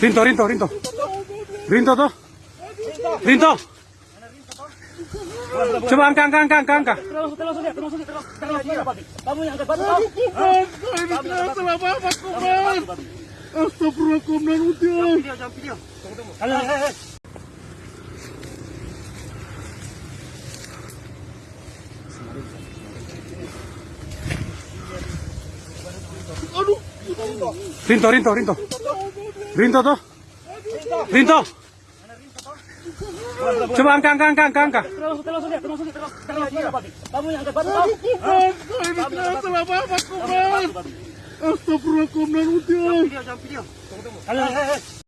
Rinto, Rinto, Rinto. Rinto tuh. Rinto. Coba angka, angka, angka, angka. Kamu yang angkat batu salah apa? Astagfirullah udah. Video, jangan video. Aduh. Rinto, Rinto, Rinto. Rinto tuh. Rinto. Coba angka, angka, angka, angka, angka. Terlangsung, terlangsung dia, terlangsung dia, terlangsung terlangsung dia, Babi. Kamu yang angkat batu kau. Ini